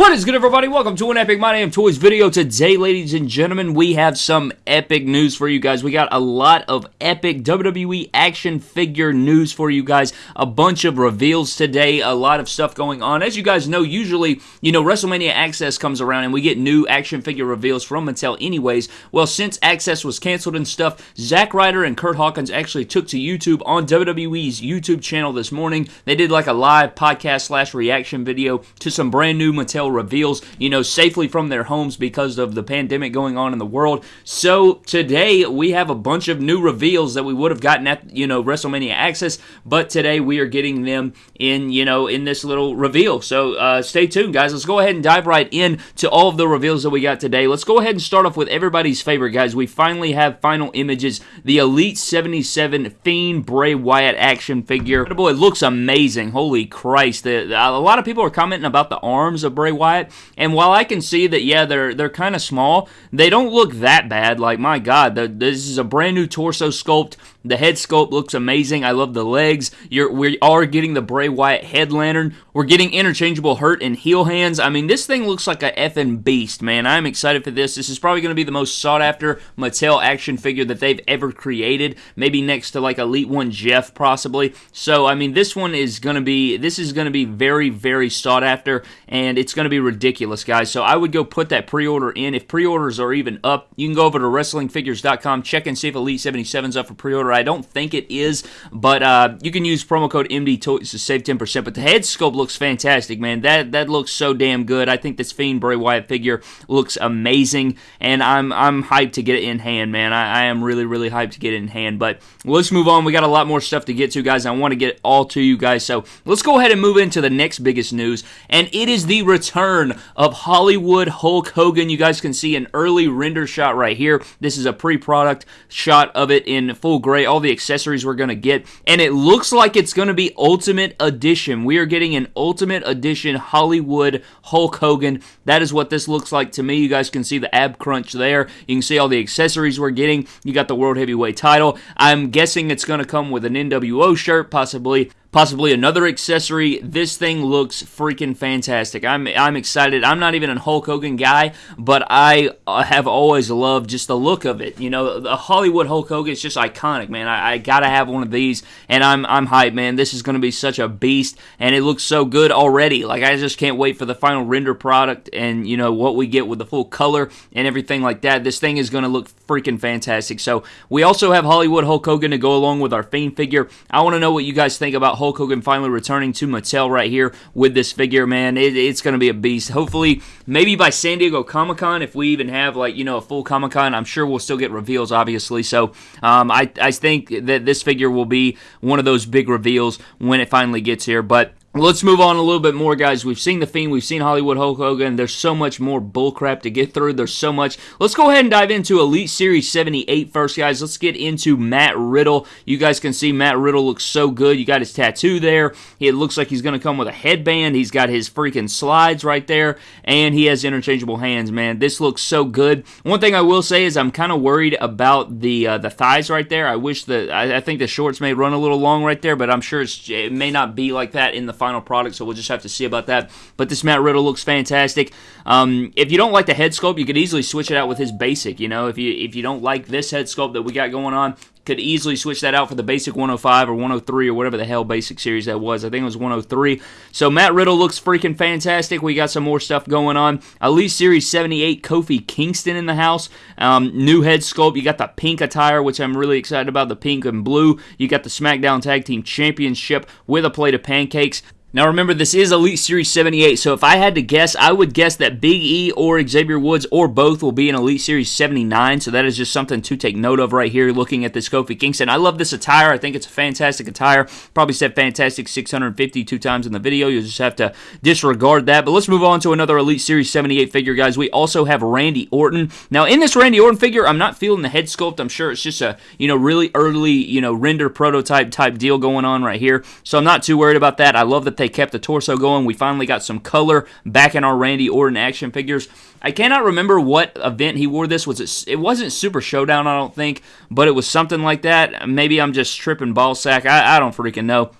What is good, everybody? Welcome to an Epic My Damn Toys video. Today, ladies and gentlemen, we have some epic news for you guys. We got a lot of epic WWE action figure news for you guys. A bunch of reveals today, a lot of stuff going on. As you guys know, usually, you know, WrestleMania Access comes around and we get new action figure reveals from Mattel anyways. Well, since Access was canceled and stuff, Zack Ryder and Kurt Hawkins actually took to YouTube on WWE's YouTube channel this morning. They did like a live podcast slash reaction video to some brand new Mattel reveals, you know, safely from their homes because of the pandemic going on in the world. So today we have a bunch of new reveals that we would have gotten at, you know, WrestleMania Access, but today we are getting them in, you know, in this little reveal. So uh, stay tuned, guys. Let's go ahead and dive right in to all of the reveals that we got today. Let's go ahead and start off with everybody's favorite, guys. We finally have final images. The Elite 77 Fiend Bray Wyatt action figure. Boy, it looks amazing. Holy Christ. The, the, a lot of people are commenting about the arms of Bray Bray Wyatt. And while I can see that, yeah, they're they're kind of small, they don't look that bad. Like my God, this is a brand new torso sculpt. The head sculpt looks amazing. I love the legs. You're, we are getting the Bray Wyatt head lantern. We're getting interchangeable hurt and heel hands. I mean, this thing looks like a effing beast, man. I'm excited for this. This is probably going to be the most sought after Mattel action figure that they've ever created. Maybe next to like Elite One Jeff, possibly. So, I mean, this one is going to be this is going to be very, very sought after, and it's going to be ridiculous, guys. So I would go put that pre-order in. If pre-orders are even up, you can go over to WrestlingFigures.com, check and see if Elite 77's up for I don't think it is, but uh, you can use promo code MD to save 10%. But the head sculpt looks fantastic, man. That that looks so damn good. I think this Fiend Bray Wyatt figure looks amazing, and I'm I'm hyped to get it in hand, man. I, I am really really hyped to get it in hand. But let's move on. We got a lot more stuff to get to, guys. I want to get all to you guys. So let's go ahead and move into the next biggest news, and it is the return of Hollywood Hulk Hogan. You guys can see an early render shot right here. This is a pre-product shot of it in full all the accessories we're going to get. And it looks like it's going to be Ultimate Edition. We are getting an Ultimate Edition Hollywood Hulk Hogan. That is what this looks like to me. You guys can see the ab crunch there. You can see all the accessories we're getting. You got the World Heavyweight title. I'm guessing it's going to come with an NWO shirt, possibly possibly another accessory. This thing looks freaking fantastic. I'm I'm excited. I'm not even a Hulk Hogan guy, but I uh, have always loved just the look of it. You know, the Hollywood Hulk Hogan is just iconic, man. I, I gotta have one of these, and I'm I'm hyped, man. This is gonna be such a beast, and it looks so good already. Like I just can't wait for the final render product, and you know what we get with the full color and everything like that. This thing is gonna look freaking fantastic. So we also have Hollywood Hulk Hogan to go along with our Fame figure. I want to know what you guys think about Hulk Hogan finally returning to Mattel right here with this figure, man. It, it's going to be a beast. Hopefully, maybe by San Diego Comic Con, if we even have like you know a full Comic Con, I'm sure we'll still get reveals, obviously. So um, I I think that this figure will be one of those big reveals when it finally gets here. But Let's move on a little bit more, guys. We've seen The Fiend, we've seen Hollywood Hulk Hogan. There's so much more bullcrap to get through. There's so much. Let's go ahead and dive into Elite Series 78 first, guys. Let's get into Matt Riddle. You guys can see Matt Riddle looks so good. You got his tattoo there. It looks like he's going to come with a headband. He's got his freaking slides right there, and he has interchangeable hands, man. This looks so good. One thing I will say is I'm kind of worried about the uh, the thighs right there. I wish that I, I, think the shorts may run a little long right there, but I'm sure it may not be like that in the final product, so we'll just have to see about that. But this Matt Riddle looks fantastic. Um, if you don't like the head sculpt, you could easily switch it out with his basic. You know, if you if you don't like this head sculpt that we got going on, could easily switch that out for the basic 105 or 103 or whatever the hell basic series that was. I think it was 103. So Matt Riddle looks freaking fantastic. We got some more stuff going on. Elite Series 78 Kofi Kingston in the house. Um, new head sculpt. You got the pink attire, which I'm really excited about. The pink and blue. You got the SmackDown Tag Team Championship with a plate of pancakes. Now remember, this is Elite Series 78, so if I had to guess, I would guess that Big E or Xavier Woods or both will be in Elite Series 79, so that is just something to take note of right here looking at this Kofi Kingston. I love this attire. I think it's a fantastic attire. Probably said fantastic 652 times in the video. You'll just have to disregard that. But let's move on to another Elite Series 78 figure, guys. We also have Randy Orton. Now, in this Randy Orton figure, I'm not feeling the head sculpt. I'm sure it's just a, you know, really early, you know, render prototype type deal going on right here. So I'm not too worried about that. I love that they kept the torso going. We finally got some color back in our Randy Orton action figures. I cannot remember what event he wore this. Was it? It wasn't Super Showdown, I don't think, but it was something like that. Maybe I'm just tripping ball sack. I, I don't freaking know.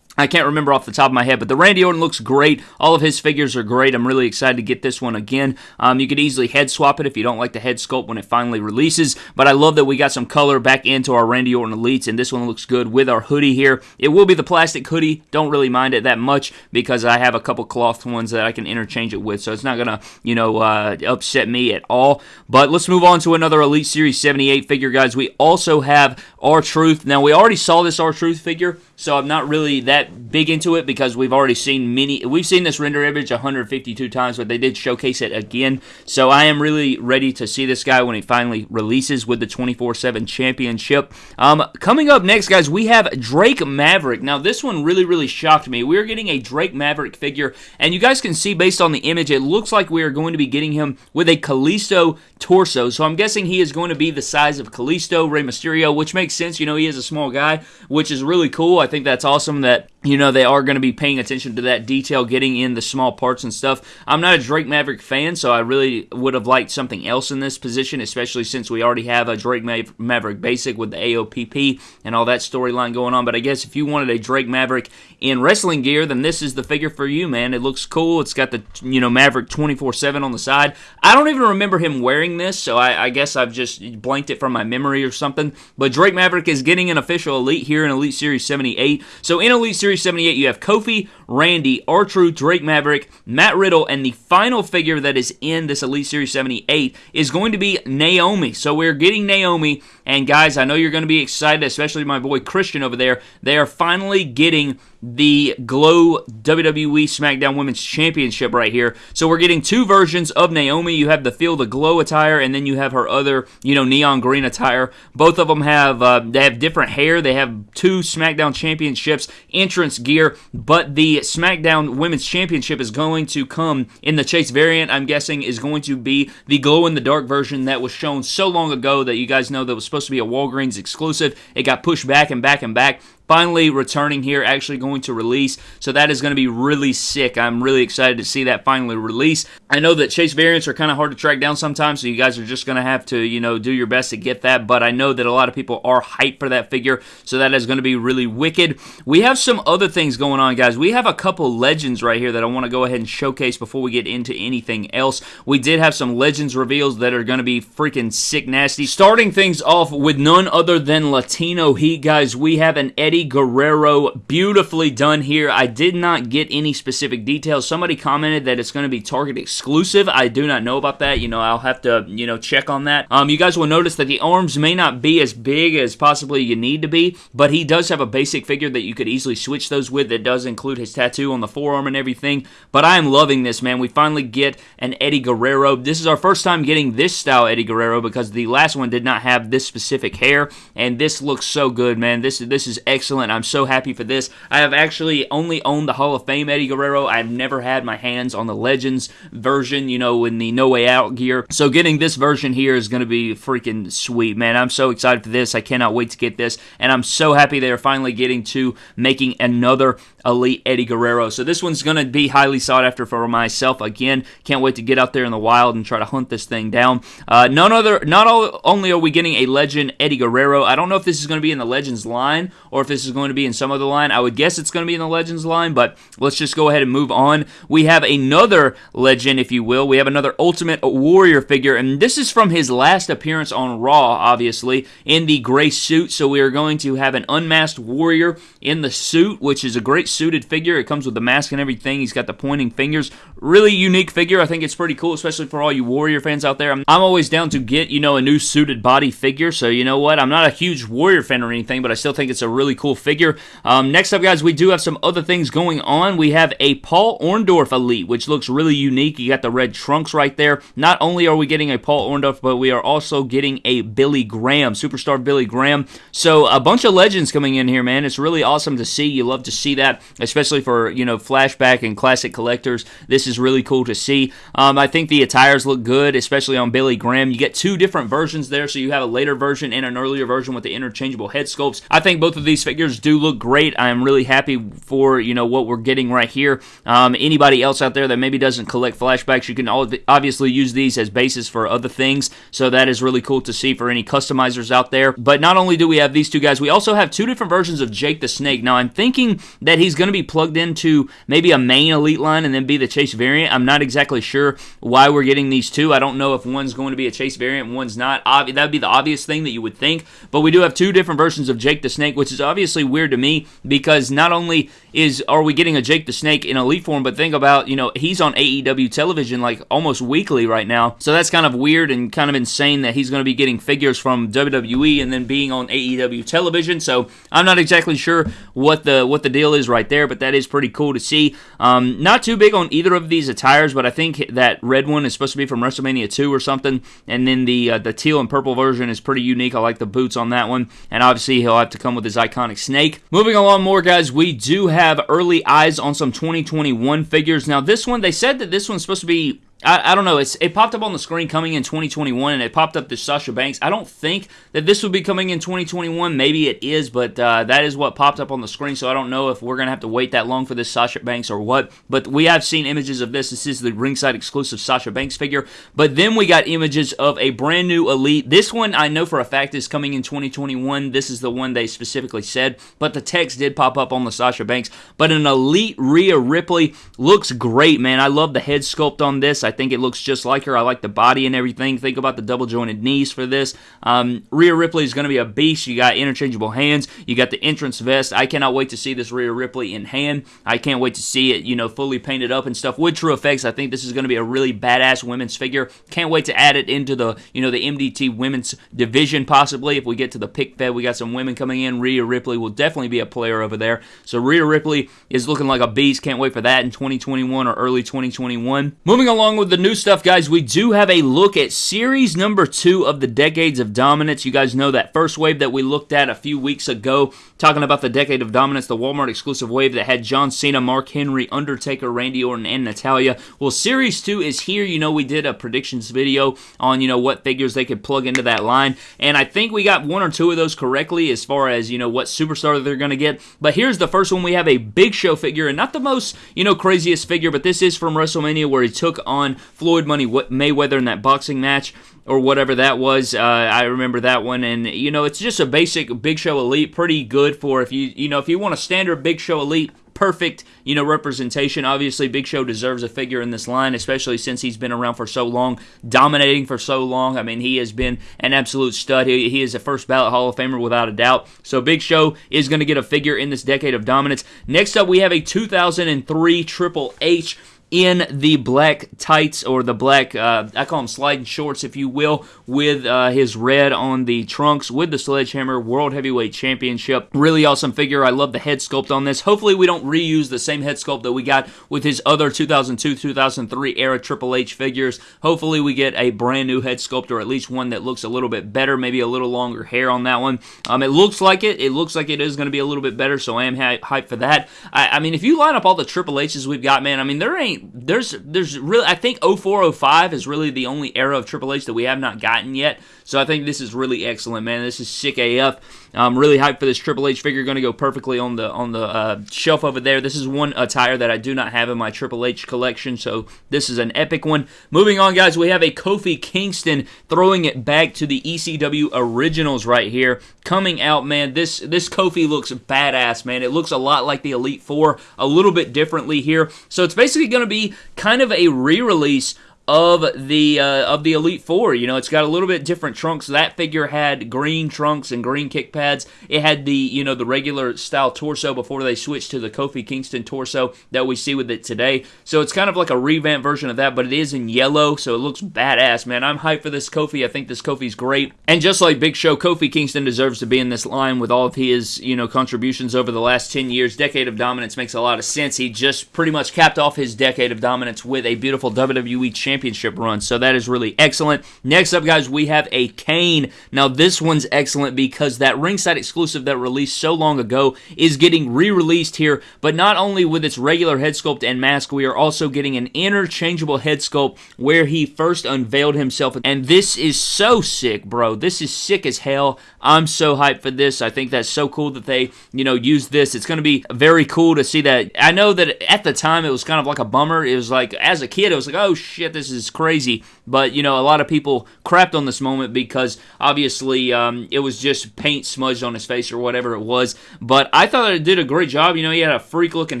I can't remember off the top of my head, but the Randy Orton looks great. All of his figures are great. I'm really excited to get this one again. Um, you could easily head swap it if you don't like the head sculpt when it finally releases, but I love that we got some color back into our Randy Orton Elites, and this one looks good with our hoodie here. It will be the plastic hoodie. Don't really mind it that much because I have a couple cloth ones that I can interchange it with, so it's not going to, you know, uh, upset me at all. But let's move on to another Elite Series 78 figure, guys. We also have R-Truth. Now, we already saw this R-Truth figure, so I'm not really that big into it because we've already seen many. We've seen this render image 152 times, but they did showcase it again. So I am really ready to see this guy when he finally releases with the 24/7 championship. Um, coming up next, guys, we have Drake Maverick. Now this one really, really shocked me. We're getting a Drake Maverick figure, and you guys can see based on the image, it looks like we are going to be getting him with a Kalisto torso. So I'm guessing he is going to be the size of Kalisto, Rey Mysterio, which makes sense. You know, he is a small guy, which is really cool. I think that's awesome that you know they are going to be paying attention to that detail getting in the small parts and stuff. I'm not a drake maverick fan so i really would have liked something else in this position especially since we already have a drake maverick basic with the AOP and all that storyline going on. But i guess if you wanted a drake maverick in wrestling gear then this is the figure for you man. It looks cool. It's got the you know maverick 24-7 on the side. I don't even remember him wearing this so I, I guess i've just blanked it from my memory or something. But drake maverick is getting an official elite here in elite series 78 so in elite series Series 78, you have Kofi, Randy, R-Truth, Drake Maverick, Matt Riddle, and the final figure that is in this Elite Series 78 is going to be Naomi. So we're getting Naomi, and guys, I know you're going to be excited, especially my boy Christian over there. They are finally getting the Glow WWE SmackDown Women's Championship right here. So we're getting two versions of Naomi. You have the Feel the Glow attire, and then you have her other, you know, neon green attire. Both of them have uh, they have different hair. They have two SmackDown Championships entrance gear, but the SmackDown Women's Championship is going to come in the Chase variant. I'm guessing is going to be the glow in the dark version that was shown so long ago that you guys know that was supposed to be a Walgreens exclusive. It got pushed back and back and back finally returning here, actually going to release. So that is going to be really sick. I'm really excited to see that finally release. I know that Chase variants are kind of hard to track down sometimes, so you guys are just going to have to, you know, do your best to get that. But I know that a lot of people are hyped for that figure, so that is going to be really wicked. We have some other things going on, guys. We have a couple legends right here that I want to go ahead and showcase before we get into anything else. We did have some legends reveals that are going to be freaking sick nasty. Starting things off with none other than Latino Heat, guys. We have an Eddie Guerrero. Beautifully done here. I did not get any specific details. Somebody commented that it's going to be Target exclusive. I do not know about that. You know, I'll have to, you know, check on that. Um, you guys will notice that the arms may not be as big as possibly you need to be, but he does have a basic figure that you could easily switch those with that does include his tattoo on the forearm and everything. But I am loving this, man. We finally get an Eddie Guerrero. This is our first time getting this style Eddie Guerrero because the last one did not have this specific hair, and this looks so good, man. This, is this is excellent excellent. I'm so happy for this. I have actually only owned the Hall of Fame Eddie Guerrero. I've never had my hands on the Legends version, you know, in the No Way Out gear. So getting this version here is going to be freaking sweet, man. I'm so excited for this. I cannot wait to get this. And I'm so happy they're finally getting to making another Elite Eddie Guerrero. So this one's going to be highly sought after for myself. Again, can't wait to get out there in the wild and try to hunt this thing down. Uh, none other, not all, only are we getting a Legend Eddie Guerrero. I don't know if this is going to be in the Legends line or if this is going to be in some other line. I would guess it's going to be in the Legends line, but let's just go ahead and move on. We have another Legend, if you will. We have another Ultimate Warrior figure, and this is from his last appearance on Raw, obviously, in the gray suit. So we are going to have an unmasked Warrior in the suit, which is a great suited figure. It comes with the mask and everything. He's got the pointing fingers. Really unique figure. I think it's pretty cool, especially for all you Warrior fans out there. I'm, I'm always down to get, you know, a new suited body figure. So, you know what? I'm not a huge Warrior fan or anything, but I still think it's a really cool figure. Um, next up, guys, we do have some other things going on. We have a Paul Orndorff Elite, which looks really unique. You got the red trunks right there. Not only are we getting a Paul Orndorff, but we are also getting a Billy Graham, superstar Billy Graham. So a bunch of legends coming in here, man. It's really awesome to see. You love to see that especially for you know flashback and classic collectors. This is really cool to see. Um, I think the attires look good, especially on Billy Graham. You get two different versions there, so you have a later version and an earlier version with the interchangeable head sculpts. I think both of these figures do look great. I am really happy for you know what we're getting right here. Um, anybody else out there that maybe doesn't collect flashbacks, you can obviously use these as basis for other things. So that is really cool to see for any customizers out there. But not only do we have these two guys, we also have two different versions of Jake the Snake. Now I'm thinking that he's going to be plugged into maybe a main elite line and then be the chase variant. I'm not exactly sure why we're getting these two. I don't know if one's going to be a chase variant, one's not. That would be the obvious thing that you would think. But we do have two different versions of Jake the Snake, which is obviously weird to me because not only is are we getting a Jake the Snake in elite form, but think about you know he's on AEW television like almost weekly right now. So that's kind of weird and kind of insane that he's going to be getting figures from WWE and then being on AEW television. So I'm not exactly sure what the what the deal is right there, but that is pretty cool to see. Um, not too big on either of these attires, but I think that red one is supposed to be from WrestleMania 2 or something, and then the uh, the teal and purple version is pretty unique. I like the boots on that one, and obviously he'll have to come with his iconic snake. Moving along more, guys, we do have early eyes on some 2021 figures. Now this one, they said that this one's supposed to be I, I don't know. It's, it popped up on the screen coming in 2021, and it popped up to Sasha Banks. I don't think that this would be coming in 2021. Maybe it is, but uh, that is what popped up on the screen. So I don't know if we're gonna have to wait that long for this Sasha Banks or what. But we have seen images of this. This is the ringside exclusive Sasha Banks figure. But then we got images of a brand new Elite. This one I know for a fact is coming in 2021. This is the one they specifically said. But the text did pop up on the Sasha Banks. But an Elite Rhea Ripley looks great, man. I love the head sculpt on this. I think it looks just like her. I like the body and everything. Think about the double jointed knees for this. Um, Rhea Ripley is going to be a beast. You got interchangeable hands. You got the entrance vest. I cannot wait to see this Rhea Ripley in hand. I can't wait to see it, you know, fully painted up and stuff with true effects. I think this is going to be a really badass women's figure. Can't wait to add it into the, you know, the MDT women's division possibly. If we get to the pick fed, we got some women coming in. Rhea Ripley will definitely be a player over there. So Rhea Ripley is looking like a beast. Can't wait for that in 2021 or early 2021. Moving along with the new stuff, guys, we do have a look at series number two of the Decades of Dominance. You guys know that first wave that we looked at a few weeks ago, talking about the Decade of Dominance, the Walmart exclusive wave that had John Cena, Mark Henry, Undertaker, Randy Orton, and Natalya. Well, series two is here. You know, we did a predictions video on, you know, what figures they could plug into that line, and I think we got one or two of those correctly as far as, you know, what superstar they're going to get. But here's the first one. We have a Big Show figure, and not the most, you know, craziest figure, but this is from WrestleMania where he took on Floyd Floyd Money Mayweather in that boxing match or whatever that was. Uh, I remember that one, and you know it's just a basic Big Show Elite, pretty good for if you you know if you want a standard Big Show Elite perfect, you know, representation. Obviously, Big Show deserves a figure in this line, especially since he's been around for so long, dominating for so long. I mean, he has been an absolute stud. He, he is a first ballot Hall of Famer without a doubt. So Big Show is going to get a figure in this decade of dominance. Next up, we have a 2003 Triple H in the black tights or the black, uh, I call them sliding shorts, if you will, with uh, his red on the trunks with the Sledgehammer World Heavyweight Championship. Really awesome figure. I love the head sculpt on this. Hopefully, we don't reuse the same head sculpt that we got with his other 2002 2003 era Triple H figures. Hopefully, we get a brand new head sculpt or at least one that looks a little bit better, maybe a little longer hair on that one. Um, it looks like it. It looks like it is going to be a little bit better, so I am hyped for that. I, I mean, if you line up all the Triple H's we've got, man, I mean, there ain't there's there's really I think 0405 is really the only era of Triple H that we have not gotten yet. So I think this is really excellent, man. This is sick AF. I'm really hyped for this Triple H figure. Going to go perfectly on the on the uh, shelf over there. This is one attire that I do not have in my Triple H collection, so this is an epic one. Moving on, guys, we have a Kofi Kingston throwing it back to the ECW originals right here. Coming out, man. This this Kofi looks badass, man. It looks a lot like the Elite Four, a little bit differently here. So it's basically going to be kind of a re-release of the uh, of the Elite Four. You know, it's got a little bit different trunks. That figure had green trunks and green kick pads. It had the you know the regular style torso before they switched to the Kofi Kingston torso that we see with it today. So it's kind of like a revamped version of that, but it is in yellow, so it looks badass, man. I'm hyped for this Kofi. I think this Kofi's great. And just like Big Show, Kofi Kingston deserves to be in this line with all of his you know contributions over the last 10 years. Decade of dominance makes a lot of sense. He just pretty much capped off his decade of dominance with a beautiful WWE champion championship run. So that is really excellent. Next up, guys, we have a Kane. Now, this one's excellent because that ringside exclusive that released so long ago is getting re released here, but not only with its regular head sculpt and mask, we are also getting an interchangeable head sculpt where he first unveiled himself. And this is so sick, bro. This is sick as hell. I'm so hyped for this. I think that's so cool that they, you know, use this. It's going to be very cool to see that. I know that at the time it was kind of like a bummer. It was like, as a kid, it was like, oh shit, this is crazy. But, you know, a lot of people crapped on this moment because obviously um, it was just paint smudged on his face or whatever it was. But I thought it did a great job. You know, he had a freak looking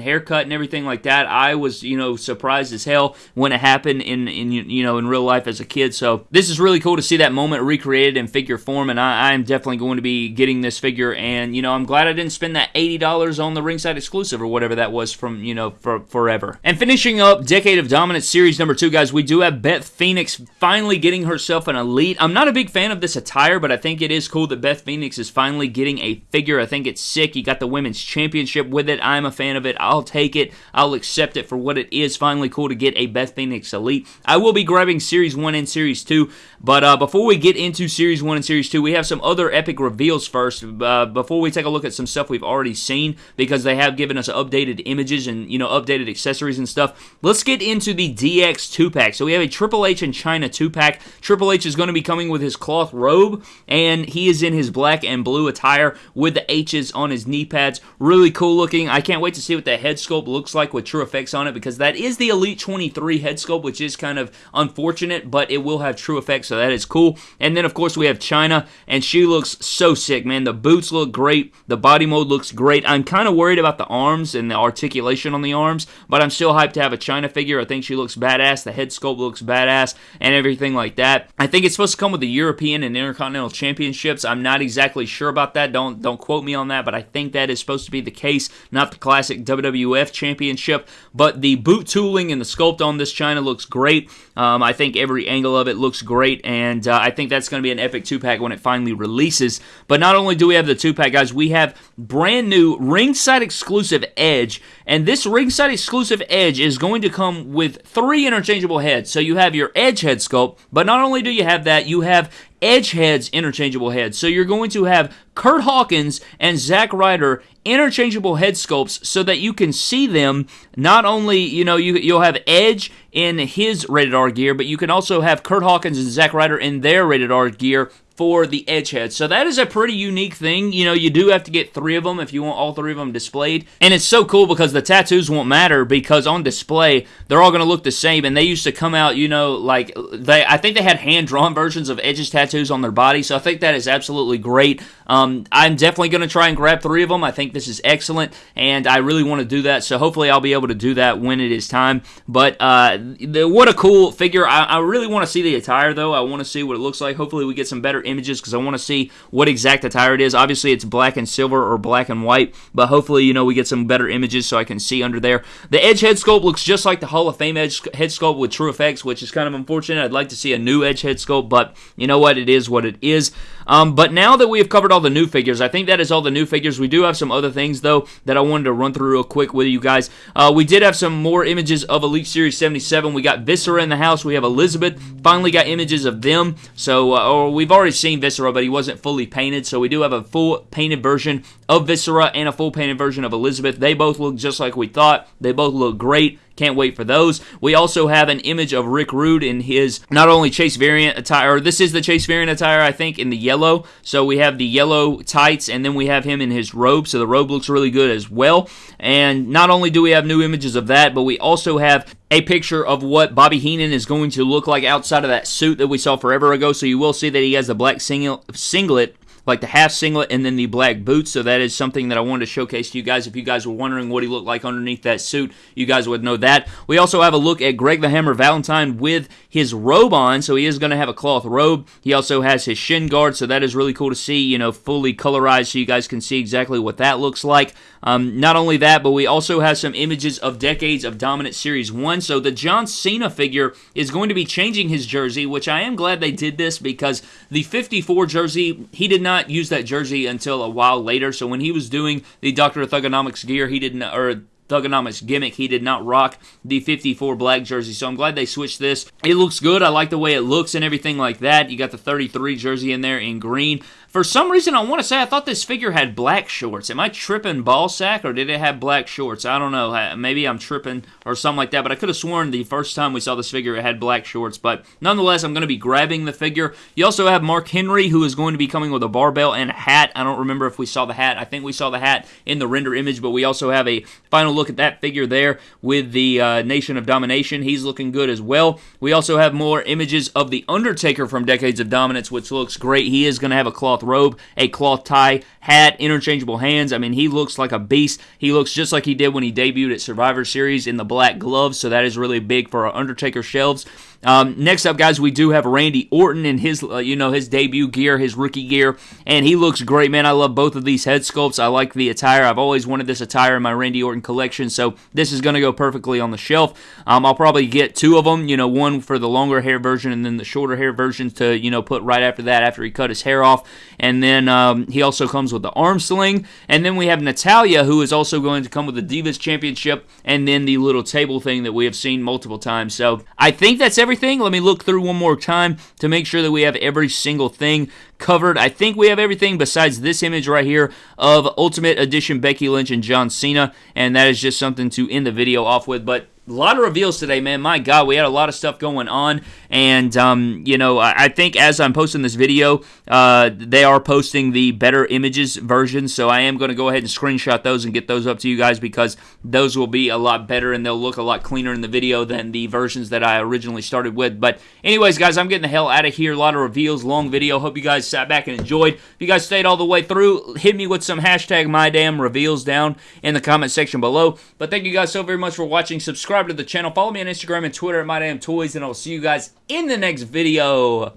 haircut and everything like that. I was, you know, surprised as hell when it happened in, in you know, in real life as a kid. So this is really cool to see that moment recreated in figure form. And I, I'm definitely going to be getting this figure. And, you know, I'm glad I didn't spend that $80 on the ringside exclusive or whatever that was from, you know, for forever. And finishing up Decade of Dominance series number two, guys, we do have Beth Phoenix finally getting herself an elite. I'm not a big fan of this attire, but I think it is cool that Beth Phoenix is finally getting a figure. I think it's sick. You got the women's championship with it. I'm a fan of it. I'll take it. I'll accept it for what it is. Finally cool to get a Beth Phoenix elite. I will be grabbing Series 1 and Series 2, but uh, before we get into Series 1 and Series 2, we have some other epic reveals first. Uh, before we take a look at some stuff we've already seen, because they have given us updated images and, you know, updated accessories and stuff, let's get into the DX 2-pack. So we have a Triple H and Chyna 2-pack. Triple H is going to be coming with his cloth robe, and he is in his black and blue attire with the H's on his knee pads. Really cool looking. I can't wait to see what the head sculpt looks like with true effects on it because that is the Elite 23 head sculpt, which is kind of unfortunate, but it will have true effects, so that is cool. And then, of course, we have Chyna, and she looks so sick, man. The boots look great. The body mode looks great. I'm kind of worried about the arms and the articulation on the arms, but I'm still hyped to have a Chyna figure. I think she looks badass. The head sculpt looks badass and everything like that. I think it's supposed to come with the European and Intercontinental Championships. I'm not exactly sure about that. Don't don't quote me on that, but I think that is supposed to be the case. Not the classic WWF Championship, but the boot tooling and the sculpt on this Chyna looks great. Um, I think every angle of it looks great, and uh, I think that's going to be an epic two pack when it finally releases. But not only do we have the two pack, guys, we have brand new ringside exclusive Edge, and this ringside exclusive Edge is going to come with three interchangeable heads. So you have your Edge head sculpt, but not only do you have that, you have edge heads, interchangeable heads. So you're going to have Kurt Hawkins and Zack Ryder interchangeable head sculpts so that you can see them not only you know you, you'll have edge in his rated r gear but you can also have kurt hawkins and Zack Ryder in their rated r gear for the edge heads. So that is a pretty unique thing. You know, you do have to get three of them if you want all three of them displayed. And it's so cool because the tattoos won't matter because on display, they're all going to look the same. And they used to come out, you know, like they, I think they had hand drawn versions of Edge's tattoos on their body. So I think that is absolutely great. Um, I'm definitely going to try and grab three of them. I think this is excellent, and I really want to do that. So hopefully, I'll be able to do that when it is time. But uh, the, what a cool figure! I, I really want to see the attire, though. I want to see what it looks like. Hopefully, we get some better images because I want to see what exact attire it is. Obviously, it's black and silver or black and white, but hopefully, you know, we get some better images so I can see under there. The Edge head sculpt looks just like the Hall of Fame Edge head sculpt with True Effects, which is kind of unfortunate. I'd like to see a new Edge head sculpt, but you know what? It is what it is. Um, but now that we have covered all the new figures, I think that is all the new figures. We do have some other things, though, that I wanted to run through real quick with you guys. Uh, we did have some more images of Elite Series 77. We got Viscera in the house. We have Elizabeth. Finally got images of them. So, uh, or we've already seen Viscera, but he wasn't fully painted. So we do have a full painted version of Viscera and a full painted version of Elizabeth. They both look just like we thought. They both look great. Can't wait for those. We also have an image of Rick Rude in his not only Chase variant attire, this is the Chase variant attire, I think, in the yellow. So we have the yellow tights, and then we have him in his robe. So the robe looks really good as well. And not only do we have new images of that, but we also have a picture of what Bobby Heenan is going to look like outside of that suit that we saw forever ago. So you will see that he has a black singlet like the half singlet and then the black boots. So that is something that I wanted to showcase to you guys. If you guys were wondering what he looked like underneath that suit, you guys would know that. We also have a look at Greg the Hammer Valentine with his robe on. So he is going to have a cloth robe. He also has his shin guard. So that is really cool to see, you know, fully colorized so you guys can see exactly what that looks like. Um, not only that, but we also have some images of Decades of Dominant Series 1. So the John Cena figure is going to be changing his jersey, which I am glad they did this because the 54 jersey, he did not use that jersey until a while later. So when he was doing the Dr. Thuganomics gear, he didn't, or Thuganomics gimmick. He did not rock the 54 black jersey, so I'm glad they switched this. It looks good. I like the way it looks and everything like that. You got the 33 jersey in there in green. For some reason, I want to say I thought this figure had black shorts. Am I tripping ball sack or did it have black shorts? I don't know. Maybe I'm tripping or something like that, but I could have sworn the first time we saw this figure it had black shorts. But nonetheless, I'm going to be grabbing the figure. You also have Mark Henry, who is going to be coming with a barbell and a hat. I don't remember if we saw the hat. I think we saw the hat in the render image, but we also have a final look at that figure there with the uh, Nation of Domination. He's looking good as well. We also have more images of The Undertaker from Decades of Dominance, which looks great. He is going to have a cloth robe, a cloth tie, hat, interchangeable hands. I mean, he looks like a beast. He looks just like he did when he debuted at Survivor Series in the black gloves, so that is really big for our Undertaker shelves. Um, next up, guys, we do have Randy Orton in his, uh, you know, his debut gear, his rookie gear, and he looks great, man. I love both of these head sculpts. I like the attire. I've always wanted this attire in my Randy Orton collection, so this is going to go perfectly on the shelf. Um, I'll probably get two of them, you know, one for the longer hair version and then the shorter hair version to, you know, put right after that after he cut his hair off. And then um, he also comes with the arm sling. And then we have Natalya, who is also going to come with the Divas Championship and then the little table thing that we have seen multiple times. So I think that's everything. Let me look through one more time to make sure that we have every single thing covered. I think we have everything besides this image right here of Ultimate Edition Becky Lynch and John Cena, and that is just something to end the video off with. But a lot of reveals today, man. My God, we had a lot of stuff going on, and um, you know, I, I, think as I'm posting this video, uh, they are posting the better images version. So I am going to go ahead and screenshot those and get those up to you guys because those will be a lot better and they'll look a lot cleaner in the video than the versions that I originally started with. But anyways, guys, I'm getting the hell out of here. A lot of reveals, long video. Hope you guys sat back and enjoyed. If you guys stayed all the way through, hit me with some hashtag my damn reveals down in the comment section below. But thank you guys so very much for watching. Subscribe subscribe to the channel. Follow me on Instagram and Twitter at MyDamnToys, and I'll see you guys in the next video.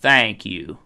Thank you.